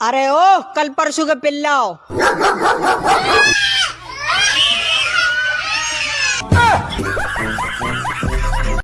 अरे ओ कल परसों के पिल्लाओ